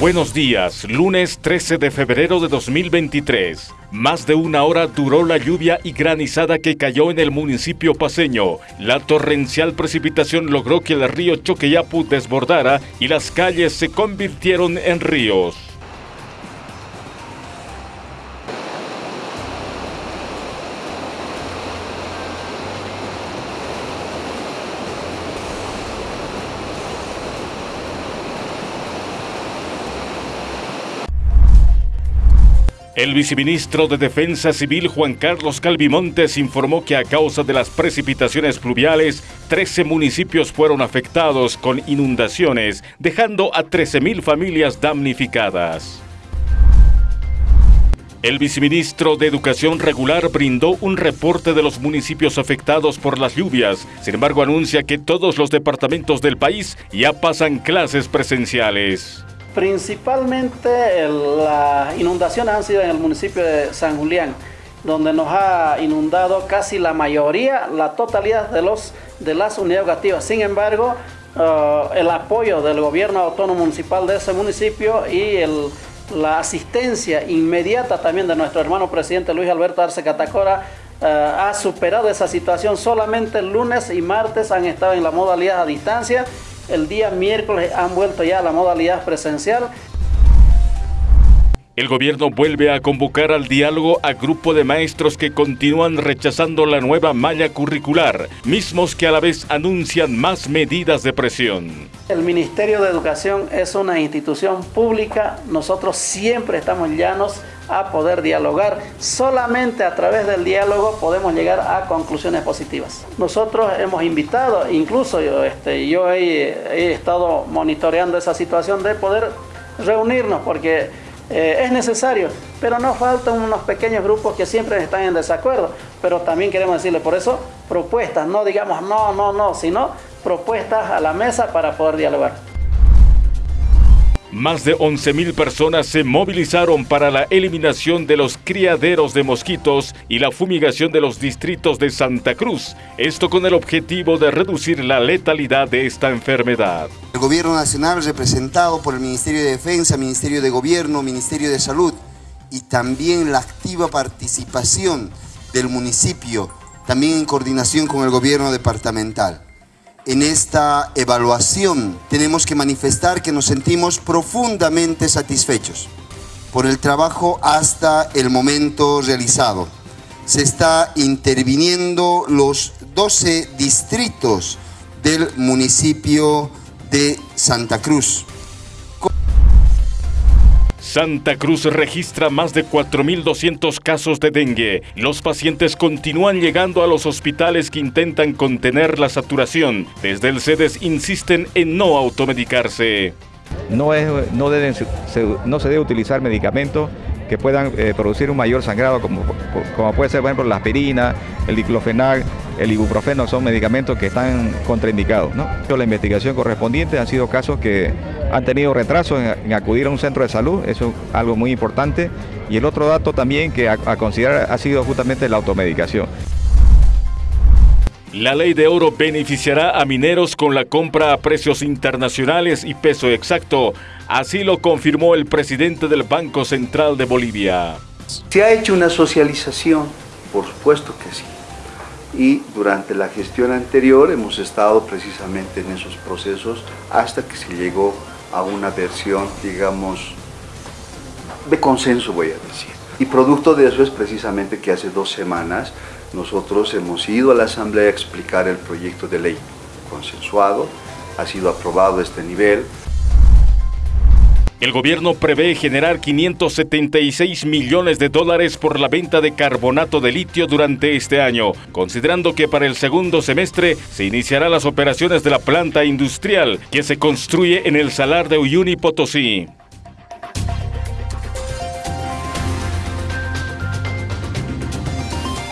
Buenos días, lunes 13 de febrero de 2023. Más de una hora duró la lluvia y granizada que cayó en el municipio paseño. La torrencial precipitación logró que el río Choqueyapu desbordara y las calles se convirtieron en ríos. El viceministro de Defensa Civil Juan Carlos Calvimontes informó que a causa de las precipitaciones pluviales, 13 municipios fueron afectados con inundaciones, dejando a 13.000 familias damnificadas. El viceministro de Educación Regular brindó un reporte de los municipios afectados por las lluvias. Sin embargo, anuncia que todos los departamentos del país ya pasan clases presenciales. Principalmente las inundaciones han sido en el municipio de San Julián, donde nos ha inundado casi la mayoría, la totalidad de, los, de las unidades educativas. Sin embargo, eh, el apoyo del gobierno autónomo municipal de ese municipio y la asistencia inmediata también de nuestro hermano presidente Luis Alberto Arce Catacora eh, ha superado esa situación. Solamente el lunes y martes han estado en la modalidad a distancia el día miércoles han vuelto ya a la modalidad presencial. El gobierno vuelve a convocar al diálogo a grupo de maestros que continúan rechazando la nueva malla curricular, mismos que a la vez anuncian más medidas de presión. El Ministerio de Educación es una institución pública, nosotros siempre estamos llanos a poder dialogar. Solamente a través del diálogo podemos llegar a conclusiones positivas. Nosotros hemos invitado, incluso yo, este, yo he, estado monitoreando esa situación de poder reunirnos porque eh, es necesario, pero nos faltan unos pequeños grupos que siempre están en desacuerdo. Pero también queremos decirle por eso propuestas, no digamos no, no, no, sino propuestas a la mesa para poder dialogar. Más de 11.000 personas se movilizaron para la eliminación de los criaderos de mosquitos y la fumigación de los distritos de Santa Cruz, esto con el objetivo de reducir la letalidad de esta enfermedad. El Gobierno Nacional representado por el Ministerio de Defensa, Ministerio de Gobierno, Ministerio de Salud y también la activa participación del municipio, también en coordinación con el Gobierno departamental en esta evaluación tenemos que manifestar que nos sentimos profundamente satisfechos por el trabajo hasta el momento realizado. Se está interviniendo los 12 distritos del municipio de Santa Cruz. Santa Cruz registra más de 4.200 casos de dengue. Los pacientes continúan llegando a los hospitales que intentan contener la saturación. Desde el CEDES insisten en no automedicarse. No, no, no se debe utilizar medicamentos que puedan eh, producir un mayor sangrado, como, como puede ser, por ejemplo, la aspirina, el diclofenac, el ibuprofeno, son medicamentos que están contraindicados. ¿no? La investigación correspondiente han sido casos que han tenido retraso en, acudir a un centro de salud, eso es algo muy importante. Y el otro dato también que a, considerar ha sido justamente la automedicación. La ley de oro beneficiará a mineros con la compra a precios internacionales y peso exacto. Así lo confirmó el presidente del Banco Central de Bolivia. ¿Se ha hecho una socialización? Por supuesto que sí. Y durante la gestión anterior hemos estado precisamente en esos procesos hasta que se llegó a una versión, digamos, de consenso, voy a decir. Y producto de eso es precisamente que hace dos semanas nosotros hemos ido a la Asamblea a explicar el proyecto de ley consensuado, ha sido aprobado a este nivel, el gobierno prevé generar 576 millones de dólares por la venta de carbonato de litio durante este año, considerando que para el segundo semestre se iniciarán las operaciones de la planta industrial que se construye en el salar de Uyuni Potosí.